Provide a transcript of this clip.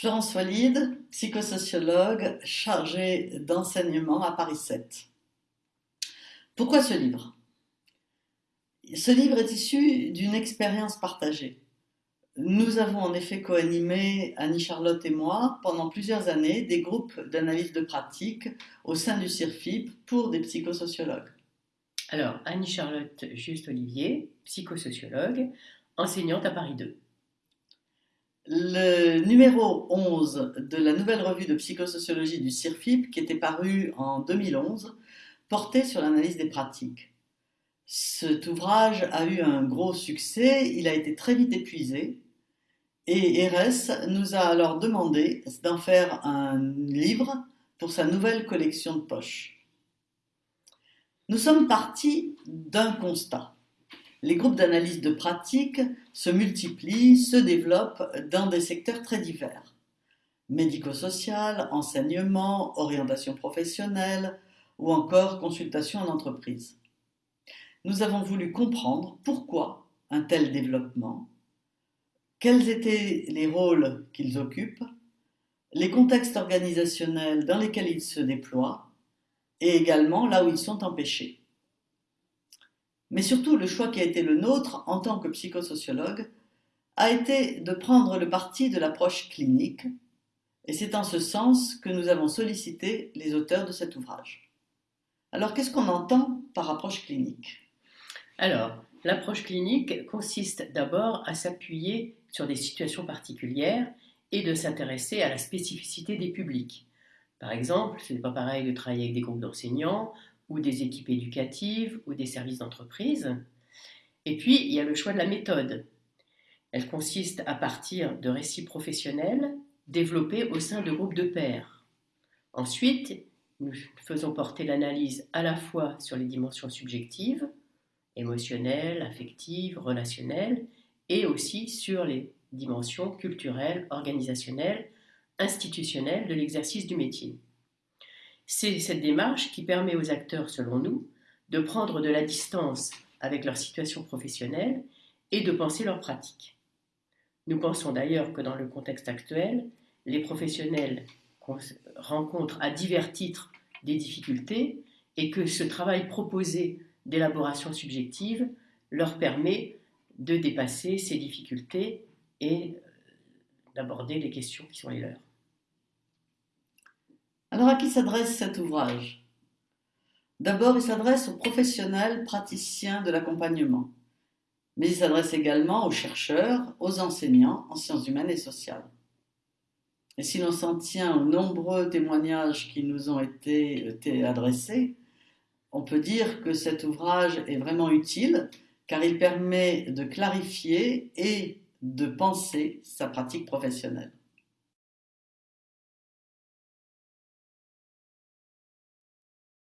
Florence Walide, psychosociologue chargée d'enseignement à Paris 7. Pourquoi ce livre? Ce livre est issu d'une expérience partagée. Nous avons en effet coanimé, Annie-Charlotte et moi, pendant plusieurs années, des groupes d'analyse de pratique au sein du CIRFIP pour des psychosociologues. Alors, Annie-Charlotte Juste-Olivier, psychosociologue, enseignante à Paris 2. Le numéro 11 de la nouvelle revue de psychosociologie du CIRFIP, qui était paru en 2011, portait sur l'analyse des pratiques. Cet ouvrage a eu un gros succès, il a été très vite épuisé, et RS nous a alors demandé d'en faire un livre pour sa nouvelle collection de poches. Nous sommes partis d'un constat. Les groupes d'analyse de pratique se multiplient, se développent dans des secteurs très divers. Médico-social, enseignement, orientation professionnelle ou encore consultation en entreprise. Nous avons voulu comprendre pourquoi un tel développement quels étaient les rôles qu'ils occupent, les contextes organisationnels dans lesquels ils se déploient, et également là où ils sont empêchés. Mais surtout, le choix qui a été le nôtre en tant que psychosociologue a été de prendre le parti de l'approche clinique, et c'est en ce sens que nous avons sollicité les auteurs de cet ouvrage. Alors, qu'est-ce qu'on entend par approche clinique? Alors, l'approche clinique consiste d'abord à s'appuyer sur des situations particulières et de s'intéresser à la spécificité des publics. Par exemple, ce n'est pas pareil de travailler avec des groupes d'enseignants ou des équipes éducatives ou des services d'entreprise. Et puis, il y a le choix de la méthode. Elle consiste à partir de récits professionnels développés au sein de groupes de pairs. Ensuite, nous faisons porter l'analyse à la fois sur les dimensions subjectives, émotionnelles, affectives, relationnelles, et aussi sur les dimensions culturelles, organisationnelles, institutionnelles de l'exercice du métier. C'est cette démarche qui permet aux acteurs, selon nous, de prendre de la distance avec leur situation professionnelle et de penser leur pratique. Nous pensons d'ailleurs que dans le contexte actuel, les professionnels rencontrent à divers titres des difficultés et que ce travail proposé d'élaboration subjective leur permet de dépasser ces difficultés et euh, d'aborder les questions qui sont les leurs. Alors à qui s'adresse cet ouvrage? D'abord, il s'adresse aux professionnels praticiens de l'accompagnement, mais il s'adresse également aux chercheurs, aux enseignants en sciences humaines et sociales. Et si l'on s'en tient aux nombreux témoignages qui nous ont été, adressés, on peut dire que cet ouvrage est vraiment utile car il permet de clarifier et de penser sa pratique professionnelle.